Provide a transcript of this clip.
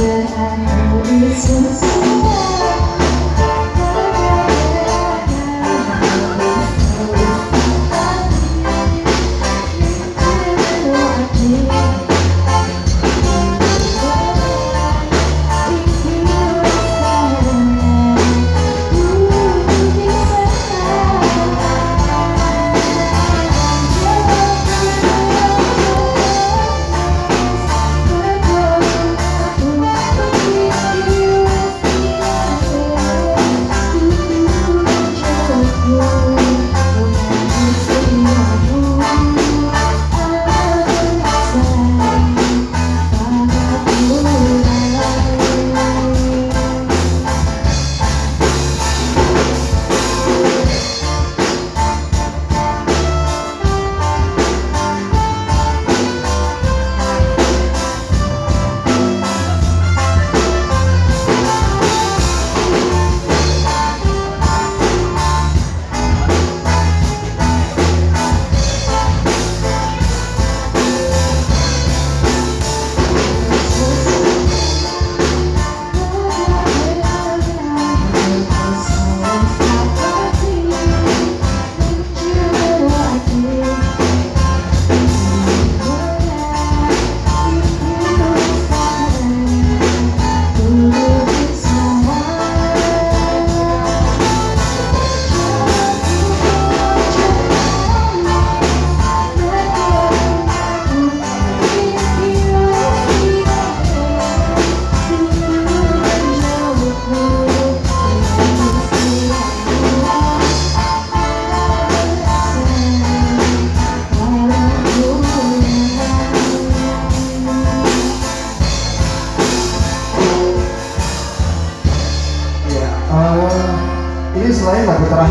却爱能与你。tapi terakhir.